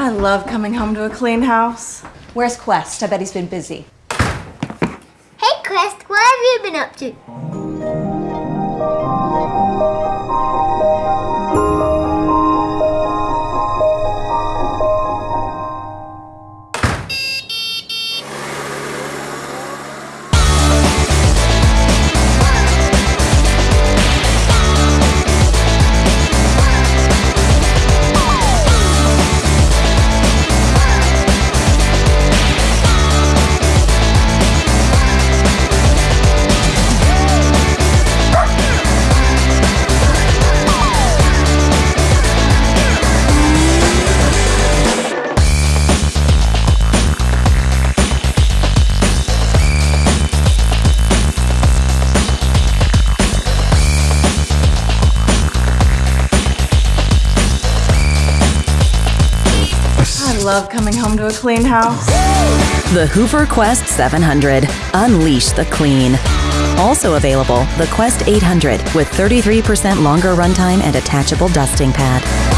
I love coming home to a clean house. Where's Quest? I bet he's been busy. Hey, Quest, what have you been up to? I love coming home to a clean house. The Hoover Quest 700. Unleash the clean. Also available, the Quest 800 with 33% longer runtime and attachable dusting pad.